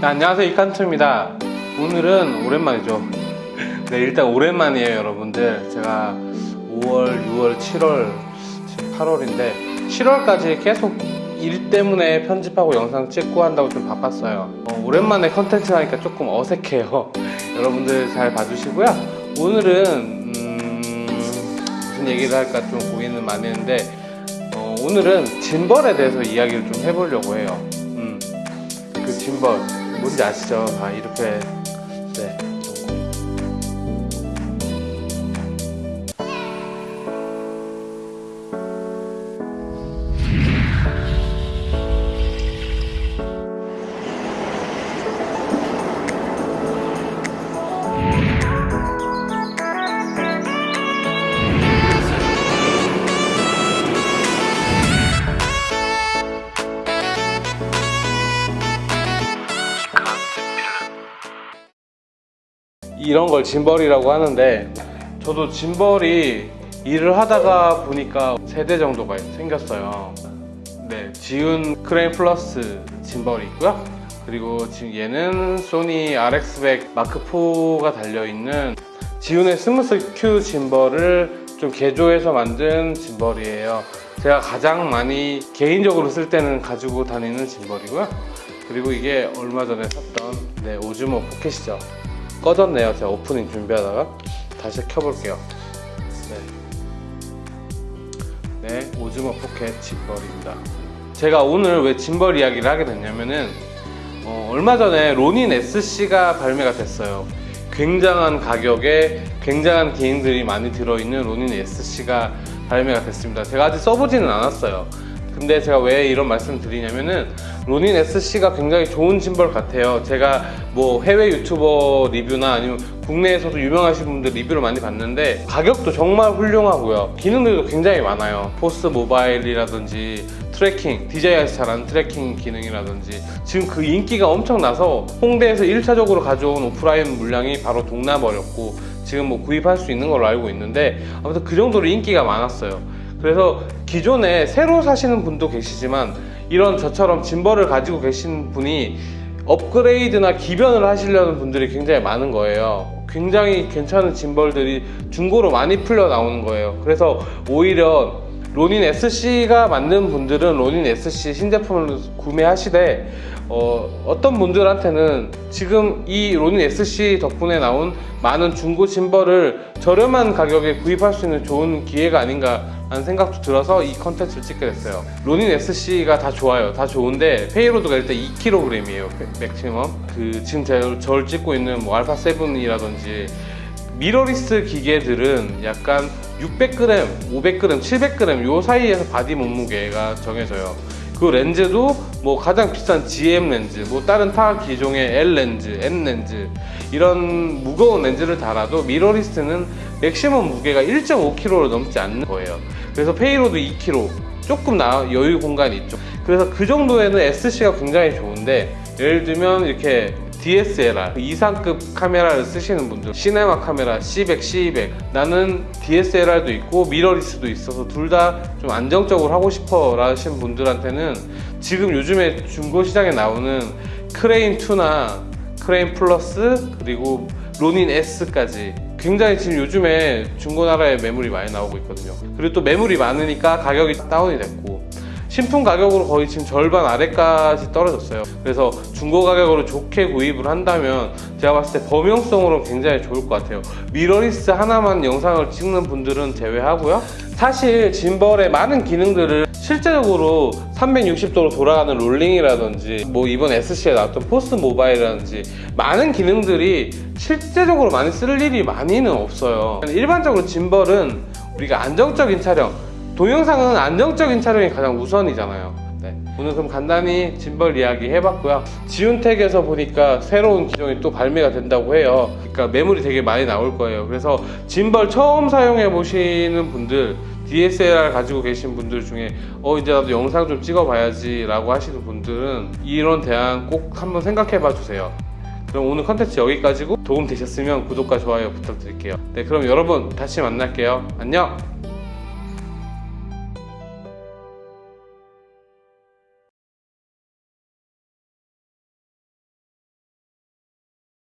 네, 안녕하세요. 이칸트입니다. 오늘은 오랜만이죠. 네 일단 오랜만이에요 여러분들. 제가 5월 6월 7월 지금 8월인데 7월까지 계속 일 때문에 편집하고 영상 찍고 한다고 좀 바빴어요. 어, 오랜만에 컨텐츠 하니까 조금 어색해요. 여러분들 잘 봐주시고요. 오늘은 음, 무슨 얘기를 할까 좀 고민은 많이 했는데 어, 오늘은 짐벌에 대해서 이야기를 좀 해보려고 해요. 음, 그 짐벌 뭔지 아시죠? 아 이렇게 이런 걸 짐벌이라고 하는데 저도 짐벌이 일을 하다가 보니까 세대 정도가 생겼어요. 네 Zhiyun Crane Plus 짐벌이 있고요. 그리고 지금 얘는 소니 RX100 Mark 4가 달려있는 Zhiyun의 Smooth Q 짐벌을 좀 개조해서 만든 짐벌이에요. 제가 가장 많이 개인적으로 쓸 때는 가지고 다니는 짐벌이고요. 그리고 이게 얼마 전에 샀던 네, Osmo Pocket이죠 꺼졌네요. 제가 오프닝 준비하다가 다시 켜볼게요. 네, 네 Osmo Pocket 짐벌입니다. 제가 오늘 왜 짐벌 이야기를 하게 됐냐면은 어, 얼마 전에 Ronin SC가 발매가 됐어요. 굉장한 가격에 굉장한 기능들이 많이 들어있는 Ronin SC가 발매가 됐습니다. 제가 아직 써보지는 않았어요. 근데 제가 왜 이런 말씀 드리냐면은 Ronin SC가 굉장히 좋은 짐벌 같아요. 제가 뭐 해외 유튜버 리뷰나 아니면 국내에서도 유명하신 분들 리뷰를 많이 봤는데 가격도 정말 훌륭하고요. 기능들도 굉장히 많아요. Force Mobile이라든지 tracking DJI에서 잘하는 tracking 기능이라든지 지금 그 인기가 엄청 나서 홍대에서 1차적으로 가져온 오프라인 물량이 바로 동나버렸고 지금 뭐 구입할 수 있는 걸로 알고 있는데 아무튼 그 정도로 인기가 많았어요. 그래서 기존에 새로 사시는 분도 계시지만 이런 저처럼 짐벌을 가지고 계신 분이 업그레이드나 기변을 하시려는 분들이 굉장히 많은 거예요. 굉장히 괜찮은 짐벌들이 중고로 많이 풀려 나오는 거예요. 그래서 오히려 Ronin SC가 맞는 분들은 Ronin SC 신제품을 구매하시되 어, 떤 분들한테는 지금 이 Ronin SC 덕분에 나온 많은 중고 짐벌을 저렴한 가격에 구입할 수 있는 좋은 기회가 아닌가 라는 생각도 들어서 이 컨텐츠를 찍게 됐어요. Ronin SC가 다 좋아요. 다 좋은데 payload가 일단 2kg이에요 maximum 그 지금 제가 저를 찍고 있는 뭐 알파 7이라든지 미러리스 기계들은 약간 600g, 500g, 700g 요 사이에서 body 몸무게가 정해져요. 그 렌즈도 뭐 가장 비싼 GM 렌즈, 뭐 다른 타 기종의 L 렌즈, N 렌즈 이런 무거운 렌즈를 달아도 mirrorless는 maximum 무게가 1.5kg를 넘지 않는 거예요. 그래서 payload 2kg 조금 나 여유 공간이 있죠. 그래서 그 정도에는 SC가 굉장히 좋은데 예를 들면 이렇게 DSLR 이상급 카메라를 쓰시는 분들 시네마 카메라 C100, C200 나는 DSLR도 있고 mirrorless도 있어서 둘 다 좀 안정적으로 하고 싶어 하시는 분들한테는 지금 요즘에 중고 시장에 나오는 크레인 2나 Crane Plus 그리고 Ronin S까지 굉장히 지금 요즘에 중고나라에 매물이 많이 나오고 있거든요. 그리고 또 매물이 많으니까 가격이 다운이 됐고 신품 가격으로 거의 지금 절반 아래까지 떨어졌어요. 그래서 중고 가격으로 좋게 구입을 한다면 제가 봤을 때 범용성으로 굉장히 좋을 것 같아요. 미러리스 하나만 영상을 찍는 분들은 제외하고요. 사실 짐벌의 많은 기능들을 실제적으로 360도로 돌아가는 롤링이라든지 뭐 이번 SC에 나왔던 Force Mobile이라든지 많은 기능들이 실제적으로 많이 쓸 일이 많이는 없어요. 일반적으로 짐벌은 우리가 안정적인 촬영 동영상은 안정적인 촬영이 가장 우선이잖아요. 네. 오늘 그럼 간단히 짐벌 이야기 해봤고요. 지운텍에서 보니까 새로운 기종이 또 발매가 된다고 해요. 그러니까 매물이 되게 많이 나올 거예요. 그래서 짐벌 처음 사용해 보시는 분들 DSLR 가지고 계신 분들 중에 어 이제 나도 영상 좀 찍어 봐야지 라고 하시는 분들은 이런 대안 꼭 한번 생각해 봐 주세요. 그럼 오늘 컨텐츠 여기까지고 도움 되셨으면 구독과 좋아요 부탁드릴게요. 네 그럼 여러분 다시 만날게요. 안녕